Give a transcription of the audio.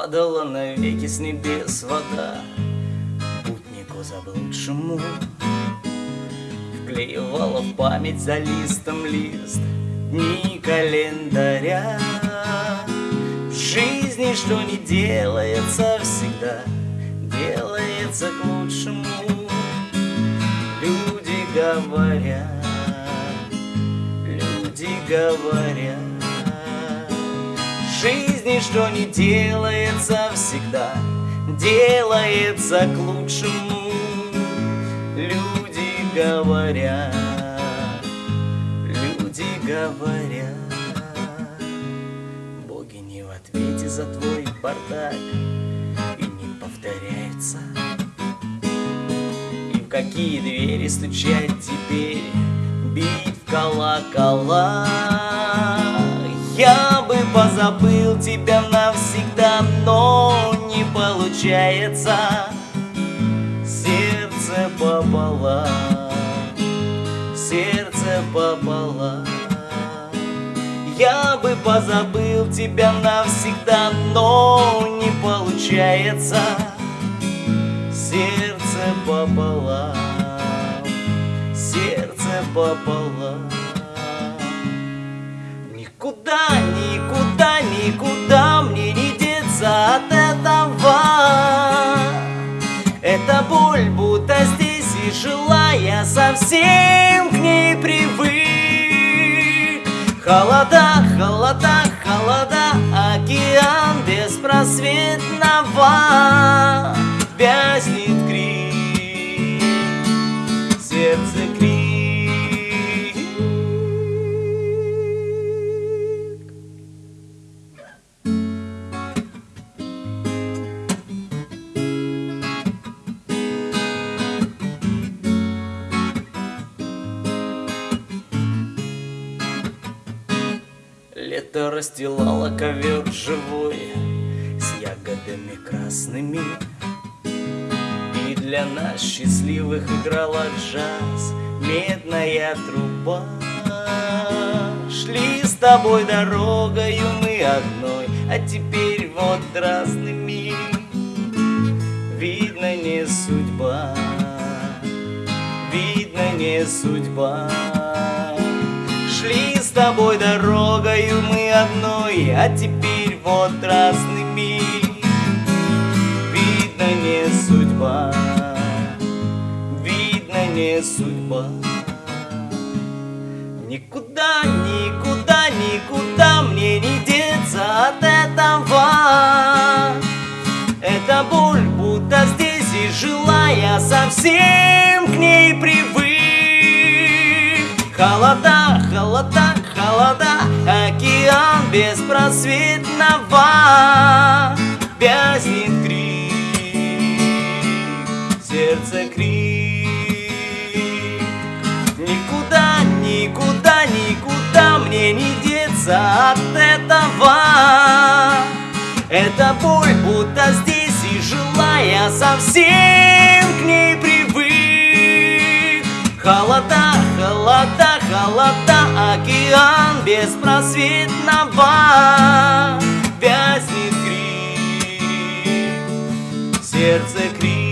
Падала навеки с небес вода. Путнику заблудшему Вклеивала в память за листом лист Дни календаря. В жизни что не делается всегда Делается к лучшему. Люди говорят Люди говорят. Жизни, что не делается всегда, делается к лучшему. Люди говорят, люди говорят, боги не в ответе за твой бардак и не повторяются. И в какие двери стучать теперь, бить в колокола. Я бы позабыл тебя навсегда, но не получается. Сердце пополам, сердце пополам. Я бы позабыл тебя навсегда, но не получается. Сердце пополам, сердце пополам и жила я совсем к ней привык Холода, холода, холода, океан беспросветного. Вязнет Лето расстилало ковер живой С ягодами красными. И для нас счастливых играла джаз Медная труба. Шли с тобой дорогою мы одной А теперь вот разными Видно не судьба Видно не судьба тобой дорогою мы одной, а теперь вот разными. Видно не судьба, видно не судьба. Никуда, никуда, никуда мне не деться от этого. Эта боль будто здесь и жила я совсем к ней привык. Холода, холода, холода, океан беспросветного Вязнет крик, сердце крик. Никуда, никуда, никуда мне не деться от этого. Эта боль будто здесь и жила я совсем к ней привык. Холода, холода, холода, океан беспросветного. Вязнет крик, сердце крик